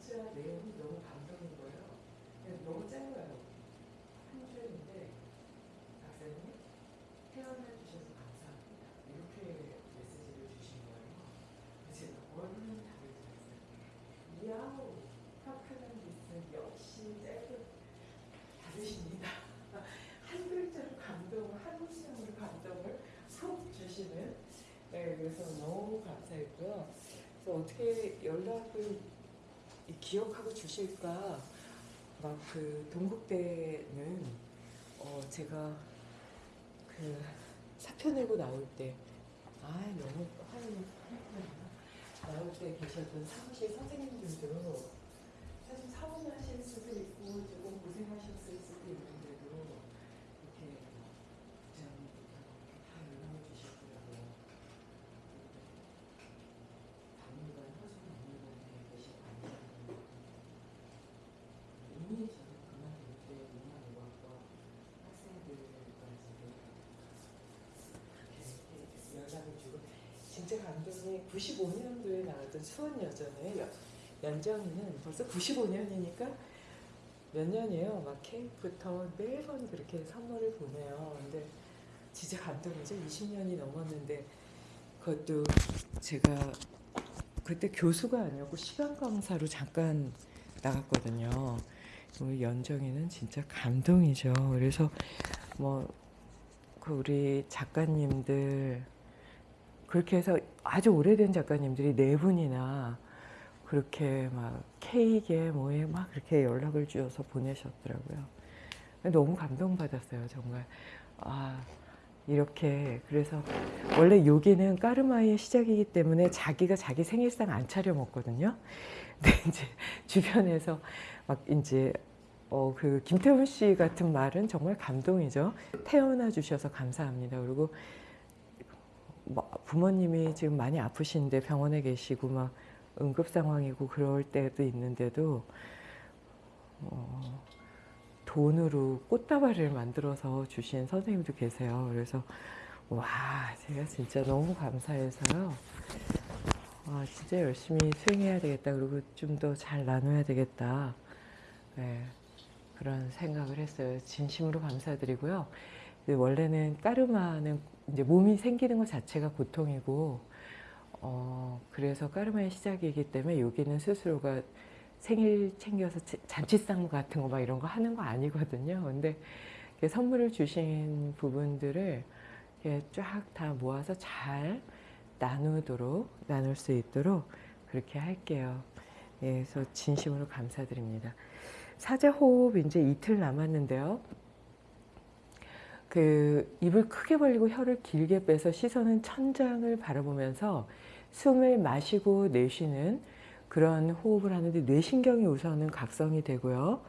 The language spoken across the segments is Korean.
문자 내용이 너무 감동인 거예요. 그냥 너무 짧아요. 한 줄인데 박사님 태어나 주셔서 감사합니다. 이렇게 메시지를 주신 거예요. 그래서 제가 얼른 답을 드렸어요. 야우 파크는 미스 역시 짧게 받으십니다. 한 글자로 감동을 한 문장으로 감동을 속 주시는 네, 그래서 너무 감사했고요. 그래서 어떻게 연락을 이- 기억하고 주실까? 막 그 동국대는 어 제가 그 사표 내고 나올 때 아 너무 화면이 나올 때 계셨던 사무실 선생님들도 사실 사원하실 수도 있고 조금 고생하셨을 수도 있는데도 이렇게 부장님부터 다 연락을 주시더라고요. 박물관, 허수 박물관에 계신 관장님 이미 저는 그만둘 때 문화유학과 학생들까지도 그렇게 연락을 주고 진짜 감동이 95년도에 나왔던 수원 여전의 연- 연정이는 벌써 95년이니까 몇 년이에요. 막 케이크부터 매번 그렇게 선물을 보내요. 근데 진짜 감동이죠. 20년이 넘었는데 그것도 제가 그때 교수가 아니었고 시간 강사로 잠깐 나갔거든요. 우리 연정이는 진짜 감동이죠. 그래서 뭐 그 우리 작가님들 그렇게 해서 아주 오래된 작가님들이 네 분이나 그렇게 막 케이크에 뭐에 막 그렇게 연락을 주셔서 보내셨더라고요. 너무 감동받았어요, 정말. 아, 이렇게 그래서 원래 여기는 까르마의 시작이기 때문에 자기가 자기 생일상 안 차려 먹거든요. 근데 이제 주변에서 막 이제 어 그 김태훈 씨 같은 말은 정말 감동이죠. 태어나 주셔서 감사합니다. 그리고 뭐 부모님이 지금 많이 아프신데 병원에 계시고 막 응급 상황이고 그럴 때도 있는데도 어, 돈으로 꽃다발을 만들어서 주신 선생님도 계세요. 그래서 와 제가 진짜 너무 감사해서요. 아 진짜 열심히 수행해야 되겠다. 그리고 좀 더 잘 나눠야 되겠다. 네, 그런 생각을 했어요. 진심으로 감사드리고요. 그 원래는 까르마는 이제 몸이 생기는 것 자체가 고통이고 어, 그래서 까르마의 시작이기 때문에 여기는 스스로가 생일 챙겨서 자- 잔치상 같은 거 막 이런 거 하는 거 아니거든요. 근데 선물을 주신 부분들을 쫙 다 모아서 잘 나누도록 나눌 수 있도록 그렇게 할게요. 예, 그래서 진심으로 감사드립니다. 사자호흡 이제 이틀 남았는데요. 그 입을 크게 벌리고 혀를 길게 빼서 시선은 천장을 바라보면서 숨을 마시고 내쉬는 그런 호흡을 하는데 뇌신경이 우선은 각성이 되고요.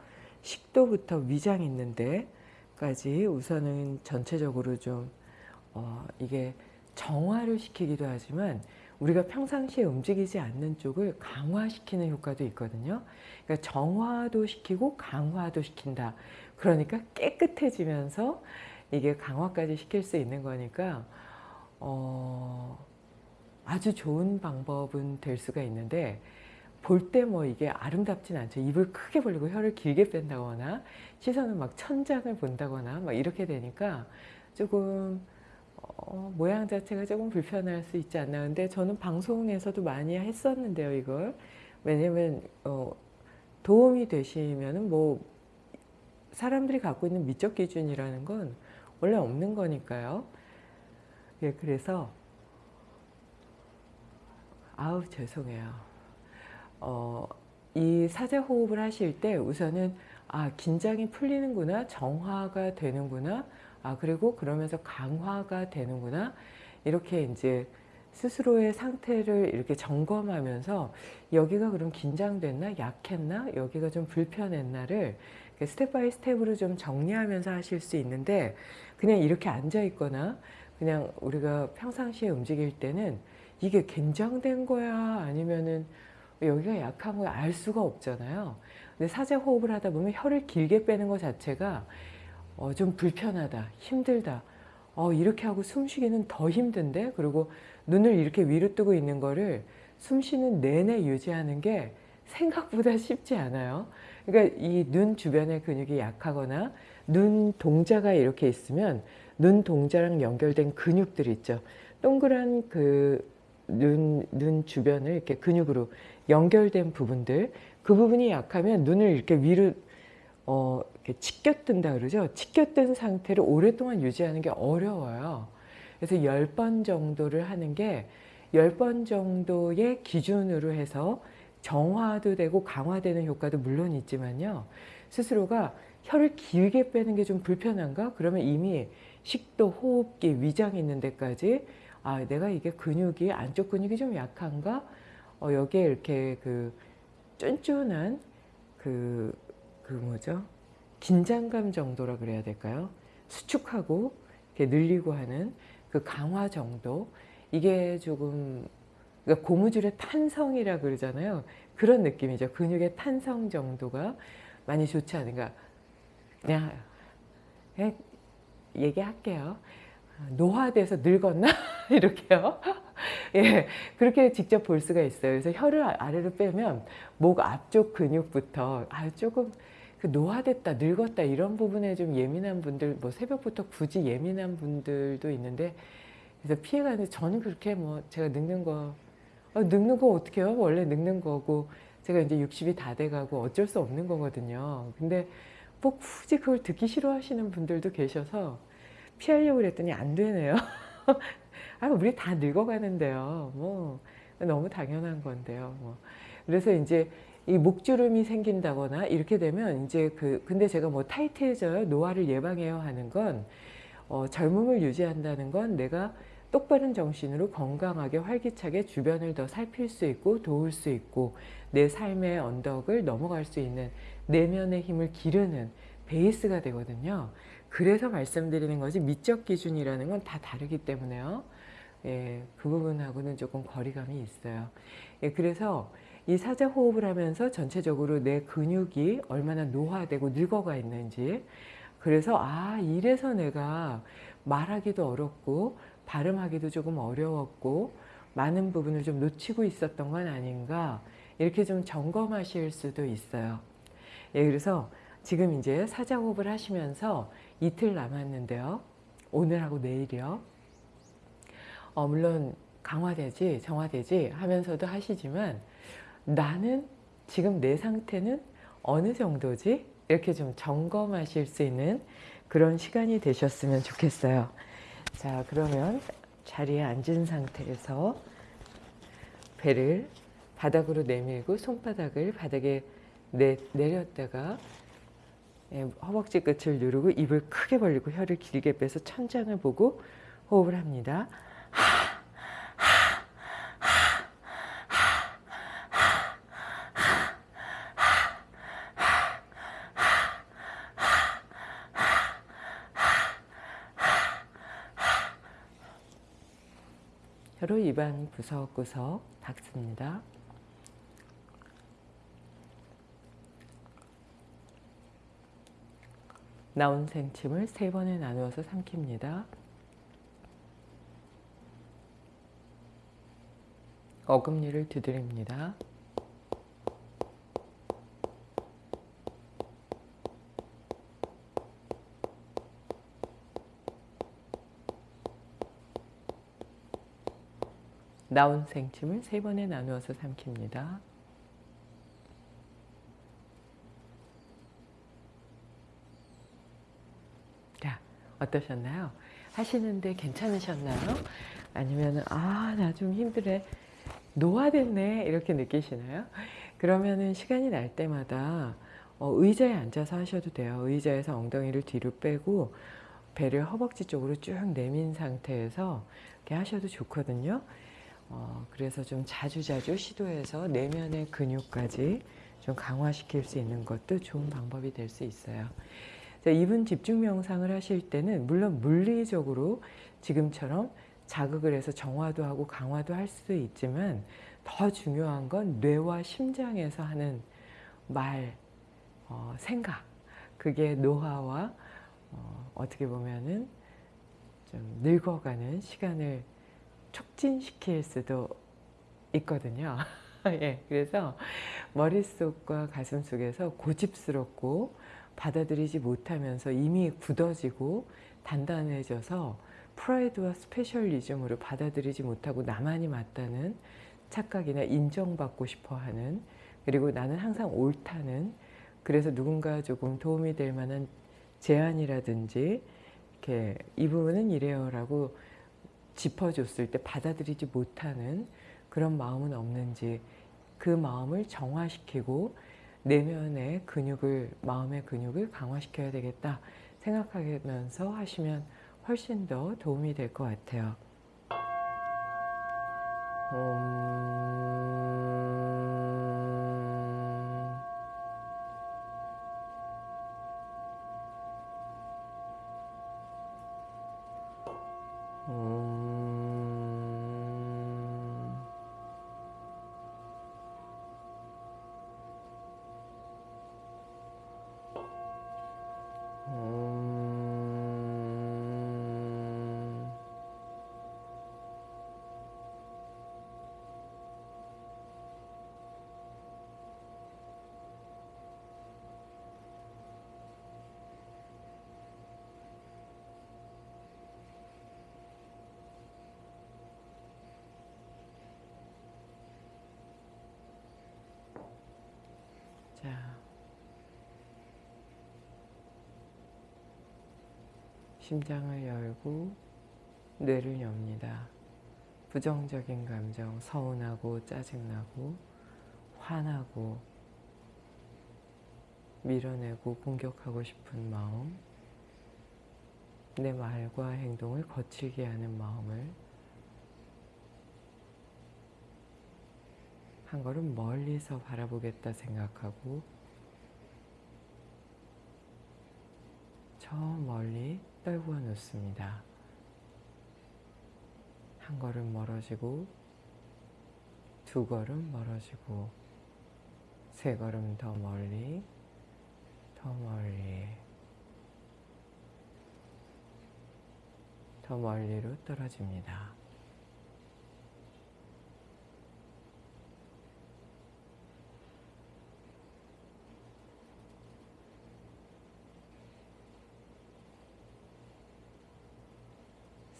식도부터 위장 있는 데까지 우선은 전체적으로 좀 어, 이게 정화를 시키기도 하지만 우리가 평상시에 움직이지 않는 쪽을 강화시키는 효과도 있거든요. 그러니까 정화도 시키고 강화도 시킨다. 그러니까 깨끗해지면서 이게 강화까지 시킬 수 있는 거니까 어, 아주 좋은 방법은 될 수가 있는데 볼 때 뭐 이게 아름답진 않죠. 입을 크게 벌리고 혀를 길게 뺀다거나 시선을 막 천장을 본다거나 막 이렇게 되니까 조금 어, 모양 자체가 조금 불편할 수 있지 않나. 근데 저는 방송에서도 많이 했었는데요, 이걸. 왜냐면 어, 도움이 되시면은 뭐 사람들이 갖고 있는 미적 기준이라는 건 원래 없는 거니까요. 예, 그래서 아우 죄송해요. 어, 이 사자 호흡을 하실 때 우선은 아 긴장이 풀리는구나, 정화가 되는구나, 아 그리고 그러면서 강화가 되는구나 이렇게 이제 스스로의 상태를 이렇게 점검하면서 여기가 그럼 긴장됐나 약했나 여기가 좀 불편했나를 step by step으로 좀 정리하면서 하실 수 있는데 그냥 이렇게 앉아 있거나 그냥 우리가 평상시에 움직일 때는 이게 긴장된 거야? 아니면은 여기가 약한 거야? 알 수가 없잖아요. 근데 사자 호흡을 하다 보면 혀를 길게 빼는 것 자체가 어, 좀 불편하다 힘들다. 어, 이렇게 하고 숨쉬기는 더 힘든데? 그리고 눈을 이렇게 위로 뜨고 있는 거를 숨 쉬는 내내 유지하는 게 생각보다 쉽지 않아요. 그러니까 이 눈 주변의 근육이 약하거나 눈 동자가 이렇게 있으면 눈 동자랑 연결된 근육들 있죠. 동그란 그 눈, 눈 주변을 이렇게 근육으로 연결된 부분들 그 부분이 약하면 눈을 이렇게 위로 어, 이렇게 치켜뜬다 그러죠. 치켜뜬 상태를 오랫동안 유지하는 게 어려워요. 그래서 10번 정도를 하는 게 10번 정도의 기준으로 해서 정화도 되고 강화되는 효과도 물론 있지만요. 스스로가 혀를 길게 빼는 게 좀 불편한가? 그러면 이미 식도, 호흡기, 위장 있는 데까지 아 내가 이게 근육이 안쪽 근육이 좀 약한가? 어, 여기에 이렇게 그 쫀쫀한 그, 그 뭐죠? 긴장감 정도라 그래야 될까요? 수축하고 이렇게 늘리고 하는 그 강화 정도 이게 조금 그러니까 고무줄의 탄성이라 그러잖아요. 그런 느낌이죠. 근육의 탄성 정도가 많이 좋지 않은가. 그냥, 그냥 얘기할게요. 노화돼서 늙었나? 이렇게요. 예, 그렇게 직접 볼 수가 있어요. 그래서 혀를 아래로 빼면 목 앞쪽 근육부터 아 조금 그 노화됐다, 늙었다 이런 부분에 좀 예민한 분들, 뭐 새벽부터 굳이 예민한 분들도 있는데 그래서 피해가는데 저는 그렇게 뭐 제가 늙는 거 아, 늙는 거 어떻게 해요? 원래 늙는 거고 제가 이제 60이 다 돼가고 어쩔 수 없는 거거든요. 근데 뭐 굳이 그걸 듣기 싫어하시는 분들도 계셔서 피하려고 그랬더니 안 되네요. 아, 우리 다 늙어가는데요. 뭐 너무 당연한 건데요. 뭐. 그래서 이제 이 목주름이 생긴다거나 이렇게 되면 이제 그 근데 제가 뭐 타이트해져요, 노화를 예방해요 하는 건 어, 젊음을 유지한다는 건 내가 똑바른 정신으로 건강하게 활기차게 주변을 더 살필 수 있고 도울 수 있고 내 삶의 언덕을 넘어갈 수 있는 내면의 힘을 기르는 베이스가 되거든요. 그래서 말씀드리는 거지 미적 기준이라는 건 다 다르기 때문에요. 예, 그 부분하고는 조금 거리감이 있어요. 예, 그래서 이 사자 호흡을 하면서 전체적으로 내 근육이 얼마나 노화되고 늙어가 있는지 그래서 아 이래서 내가 말하기도 어렵고 발음하기도 조금 어려웠고 많은 부분을 좀 놓치고 있었던 건 아닌가 이렇게 좀 점검하실 수도 있어요. 예, 그래서 지금 이제 사자호흡을 하시면서 이틀 남았는데요. 오늘하고 내일이요. 어, 물론 강화되지 정화되지 하면서도 하시지만 나는 지금 내 상태는 어느 정도지? 이렇게 좀 점검하실 수 있는 그런 시간이 되셨으면 좋겠어요. 자 그러면 자리에 앉은 상태에서 배를 바닥으로 내밀고 손바닥을 바닥에 내, 내렸다가 예, 허벅지 끝을 누르고 입을 크게 벌리고 혀를 길게 빼서 천장을 보고 호흡을 합니다. 혀로 입안 구석구석 닦습니다. 나온 생침을 세 번에 나누어서 삼킵니다. 어금니를 두드립니다. 나온 생침을 세 번에 나누어서 삼킵니다. 자, 어떠셨나요? 하시는데 괜찮으셨나요? 아니면 아, 나 좀 힘들어. 노화됐네. 이렇게 느끼시나요? 그러면은 시간이 날 때마다 어, 의자에 앉아서 하셔도 돼요. 의자에서 엉덩이를 뒤로 빼고 배를 허벅지 쪽으로 쭉 내민 상태에서 이렇게 하셔도 좋거든요. 어, 그래서 좀 자주자주 시도해서 내면의 근육까지 좀 강화시킬 수 있는 것도 좋은 방법이 될 수 있어요. 자, 이분 집중 명상을 하실 때는 물론 물리적으로 지금처럼 자극을 해서 정화도 하고 강화도 할 수도 있지만 더 중요한 건 뇌와 심장에서 하는 말, 어, 생각 그게 노화와 어, 어떻게 보면은 좀 늙어가는 시간을 촉진시킬 수도 있거든요. 예, 그래서 머릿속과 가슴 속에서 고집스럽고 받아들이지 못하면서 이미 굳어지고 단단해져서 프라이드와 specialism으로 받아들이지 못하고 나만이 맞다는 착각이나 인정받고 싶어하는 그리고 나는 항상 옳다는 그래서 누군가 조금 도움이 될 만한 제안이라든지 이렇게 이 부분은 이래요 라고 짚어줬을 때 받아들이지 못하는 그런 마음은 없는지 그 마음을 정화시키고 내면의 근육을 마음의 근육을 강화시켜야 되겠다 생각하면서 하시면 훨씬 더 도움이 될 것 같아요. 음... 자, 심장을 열고 뇌를 엽니다. 부정적인 감정, 서운하고 짜증나고 화나고 밀어내고 공격하고 싶은 마음, 내 말과 행동을 거칠게 하는 마음을 한 걸음 멀리서 바라보겠다 생각하고 저 멀리 떨구어 놓습니다. 한 걸음 멀어지고 두 걸음 멀어지고 세 걸음 더 멀리 더 멀리 더 멀리로 떨어집니다.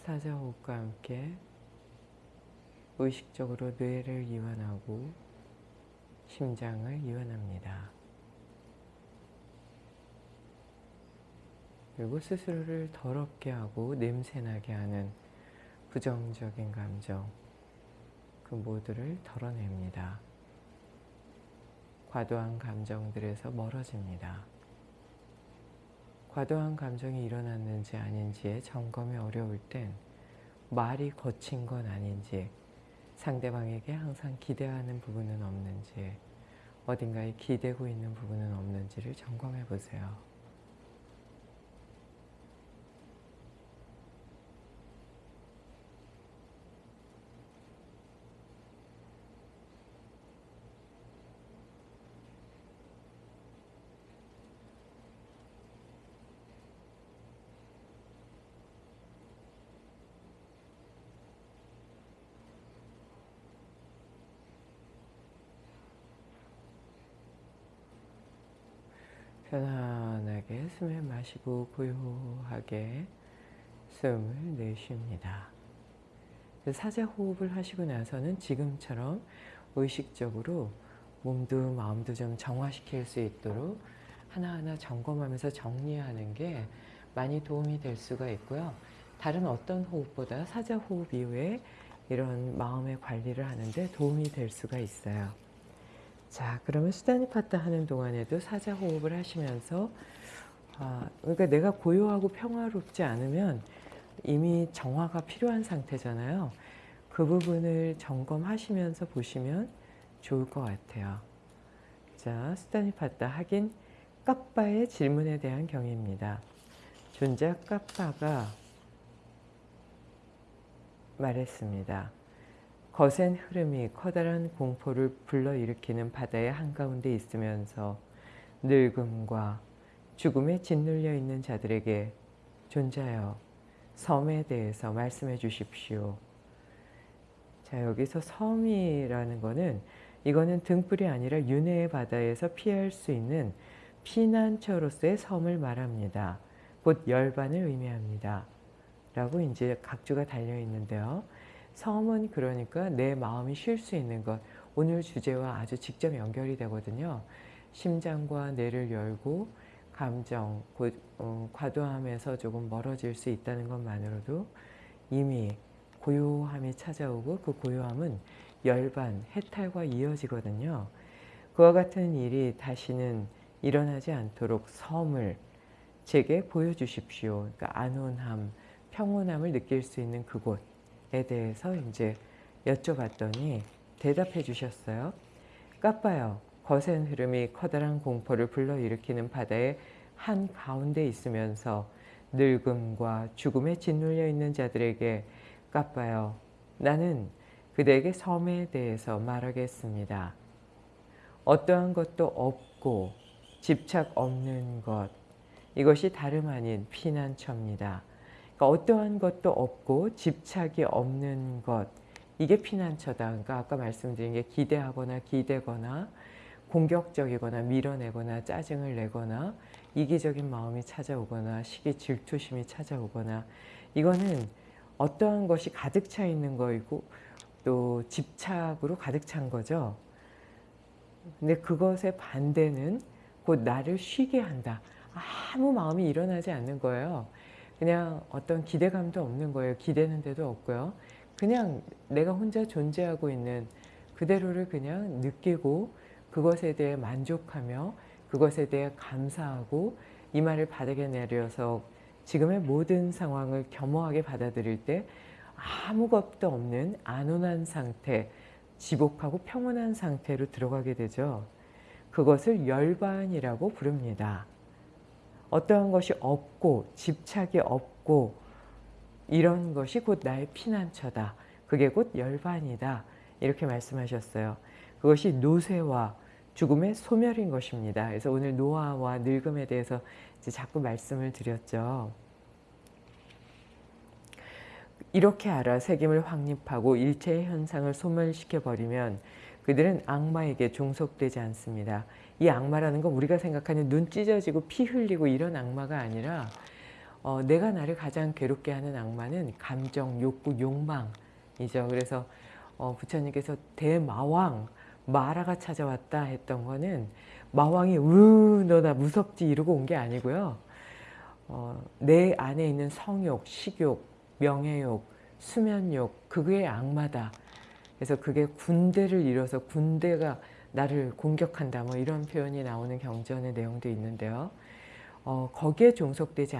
사자호흡과 함께 의식적으로 뇌를 이완하고 심장을 이완합니다. 그리고 스스로를 더럽게 하고 냄새나게 하는 부정적인 감정 그 모두를 덜어냅니다. 과도한 감정들에서 멀어집니다. 과도한 감정이 일어났는지 아닌지에 점검이 어려울 땐 말이 거친 건 아닌지 상대방에게 항상 기대하는 부분은 없는지 어딘가에 기대고 있는 부분은 없는지를 점검해 보세요. 편안하게 숨을 마시고 고요하게 숨을 내쉽니다. 사자 호흡을 하시고 나서는 지금처럼 의식적으로 몸도 마음도 좀 정화시킬 수 있도록 하나하나 점검하면서 정리하는 게 많이 도움이 될 수가 있고요. 다른 어떤 호흡보다 사자 호흡 이후에 이런 마음의 관리를 하는데 도움이 될 수가 있어요. 자, 그러면 수다니파타 하는 동안에도 사자 호흡을 하시면서 아, 그러니까 내가 고요하고 평화롭지 않으면 이미 정화가 필요한 상태잖아요. 그 부분을 점검하시면서 보시면 좋을 것 같아요. 자, 수다니파타 하긴 까빠의 질문에 대한 경위입니다. 존자 까빠가 말했습니다. 거센 흐름이 커다란 공포를 불러일으키는 바다의 한가운데 있으면서 늙음과 죽음에 짓눌려 있는 자들에게 존자여 섬에 대해서 말씀해 주십시오. 자 여기서 섬이라는 거는 이거는 등불이 아니라 윤회의 바다에서 피할 수 있는 피난처로서의 섬을 말합니다. 곧 열반을 의미합니다. 라고 이제 각주가 달려 있는데요. 섬은 그러니까 내 마음이 쉴 수 있는 것. 오늘 주제와 아주 직접 연결이 되거든요. 심장과 뇌를 열고 감정, 곧, 어, 과도함에서 조금 멀어질 수 있다는 것만으로도 이미 고요함이 찾아오고 그 고요함은 열반, 해탈과 이어지거든요. 그와 같은 일이 다시는 일어나지 않도록 섬을 제게 보여주십시오. 그러니까 안온함, 평온함을 느낄 수 있는 그곳에 대해서 이제 여쭤봤더니 대답해 주셨어요. 까빠요. 거센 흐름이 커다란 공포를 불러일으키는 바다의 한 가운데 있으면서 늙음과 죽음에 짓눌려 있는 자들에게 까빠요. 나는 그대에게 섬에 대해서 말하겠습니다. 어떠한 것도 없고 집착 없는 것 이것이 다름 아닌 피난처입니다. 그러니까 어떠한 것도 없고 집착이 없는 것 이게 피난처다. 그러니까 아까 말씀드린 게 기대하거나 기대거나 공격적이거나 밀어내거나 짜증을 내거나 이기적인 마음이 찾아오거나 시기 질투심이 찾아오거나 이거는 어떠한 것이 가득 차 있는 거이고 또 집착으로 가득 찬 거죠. 근데 그것의 반대는 곧 나를 쉬게 한다. 아무 마음이 일어나지 않는 거예요. 그냥 어떤 기대감도 없는 거예요. 기대는 데도 없고요. 그냥 내가 혼자 존재하고 있는 그대로를 그냥 느끼고 그것에 대해 만족하며 그것에 대해 감사하고 이 말을 바닥에 내려서 지금의 모든 상황을 겸허하게 받아들일 때 아무것도 없는 안온한 상태, 지복하고 평온한 상태로 들어가게 되죠. 그것을 열반이라고 부릅니다. 어떠한 것이 없고 집착이 없고 이런 것이 곧 나의 피난처다. 그게 곧 열반이다. 이렇게 말씀하셨어요. 그것이 노쇠와 죽음의 소멸인 것입니다. 그래서 오늘 노화와 늙음에 대해서 자꾸 말씀을 드렸죠. 이렇게 알아 색임을 확립하고 일체의 현상을 소멸시켜 버리면 그들은 악마에게 종속되지 않습니다. 이 악마라는 건 우리가 생각하는 눈 찢어지고 피 흘리고 이런 악마가 아니라 어, 내가 나를 가장 괴롭게 하는 악마는 감정, 욕구, 욕망이죠. 그래서 어, 부처님께서 대마왕, 마라가 찾아왔다 했던 거는 마왕이 으 너 나 무섭지 이러고 온 게 아니고요. 어, 내 안에 있는 성욕, 식욕, 명예욕, 수면욕 그게 악마다. 그래서 그게 군대를 이뤄서 군대가 나를 공격한다 뭐 이런 표현이 나오는 경전의 내용도 있는데요. 어, 거기에 종속되지